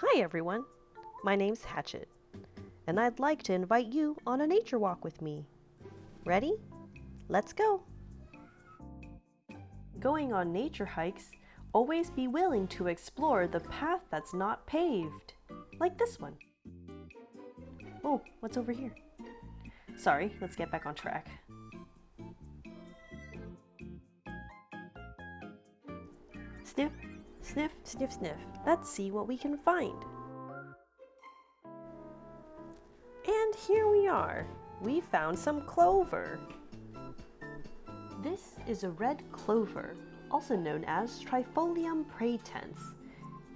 Hi everyone, my name's Hatchet, and I'd like to invite you on a nature walk with me. Ready? Let's go! Going on nature hikes, always be willing to explore the path that's not paved, like this one. Oh, what's over here? Sorry, let's get back on track. Sniff, sniff, sniff, sniff. Let's see what we can find. And here we are. We found some clover. This is a red clover, also known as Trifolium pratense.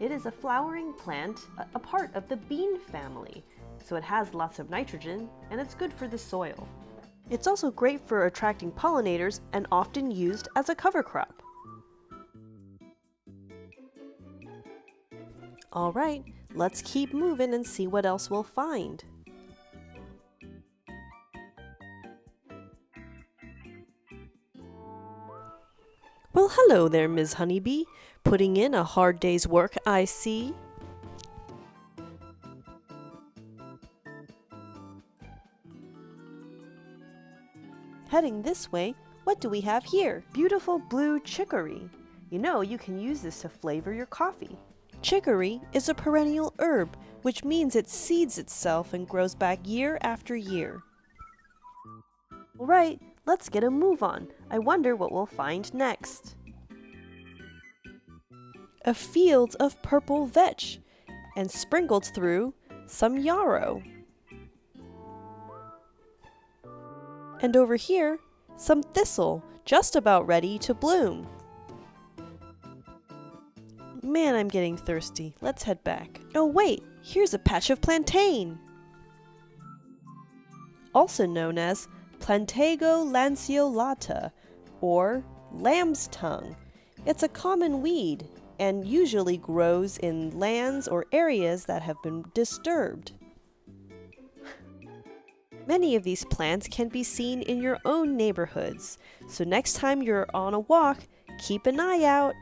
It is a flowering plant, a part of the bean family, so it has lots of nitrogen and it's good for the soil. It's also great for attracting pollinators and often used as a cover crop. Alright, let's keep moving and see what else we'll find. Well, hello there, Ms. Honeybee. Putting in a hard day's work, I see. Heading this way, what do we have here? Beautiful blue chicory. You know, you can use this to flavor your coffee. Chicory is a perennial herb, which means it seeds itself and grows back year after year. Alright, let's get a move on. I wonder what we'll find next. A field of purple vetch, and sprinkled through some yarrow. And over here, some thistle, just about ready to bloom. Man, I'm getting thirsty. Let's head back. Oh wait, here's a patch of plantain! Also known as Plantago lanceolata, or lamb's tongue. It's a common weed and usually grows in lands or areas that have been disturbed. Many of these plants can be seen in your own neighborhoods, so next time you're on a walk, keep an eye out